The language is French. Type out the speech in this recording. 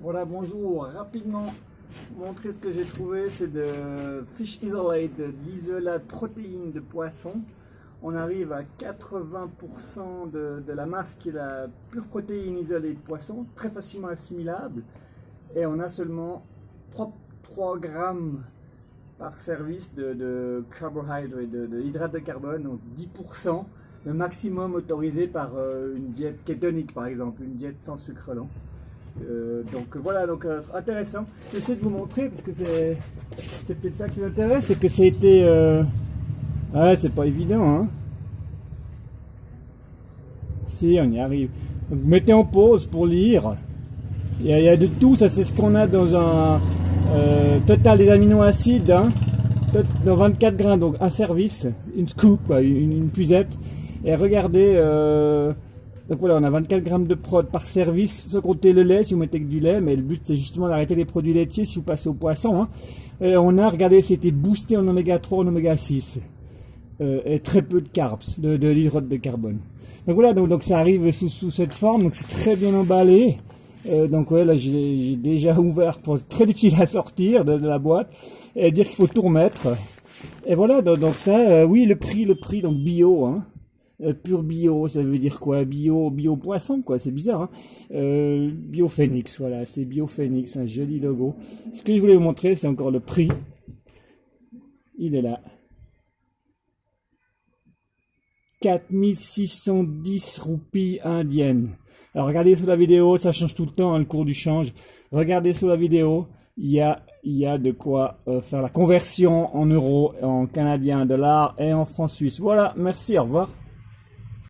Voilà, bonjour. Rapidement, montrer ce que j'ai trouvé, c'est de Fish Isolate, de l'isolat de poisson. On arrive à 80% de, la masse qui est la pure protéine isolée de poisson, très facilement assimilable. Et on a seulement 3, 3 grammes par service de, de carbohydrate, de, de carbone, donc 10%, le maximum autorisé par euh, une diète kétonique par exemple, une diète sans sucre lent. Euh, donc voilà, donc euh, intéressant. J'essaie de vous montrer parce que c'est peut-être ça qui m'intéresse, c'est que c'était. Euh... Ouais, c'est pas évident, hein. Si, on y arrive. Donc, mettez en pause pour lire. Il y, a, de tout, ça c'est ce qu'on a dans un euh, total des aminoacides, hein, dans 24 grains, donc un service, une scoop, une, une. Et regardez, euh, donc voilà, on a 24 grammes de prod par service, sans compter le lait, si vous mettez que du lait, mais le but c'est justement d'arrêter les produits laitiers si vous passez au poisson. Hein. Et on a, regardez, c'était boosté en oméga 3, en oméga 6. Euh, et très peu de carbs, de, de de carbone. Donc voilà, donc, ça arrive sous, cette forme, donc c'est très bien emballé. Euh, donc ouais, là j'ai déjà ouvert, pour très difficile à sortir de, la boîte, et dire qu'il faut tout remettre. Et voilà, donc, donc ça, euh, oui, le prix, le prix, donc bio, hein. Euh, pur bio, ça veut dire quoi? Bio, bio poisson, quoi. C'est bizarre. Hein euh, bio Phoenix, voilà, c'est Bio Phoenix, un joli logo. Ce que je voulais vous montrer, c'est encore le prix. Il est là. 4610 roupies indiennes. Alors regardez sous la vidéo, ça change tout le temps, hein, le cours du change. Regardez sous la vidéo, il y a, de quoi euh, faire la conversion en euros, en canadien, dollars et en francs suisses. Voilà, merci, au revoir.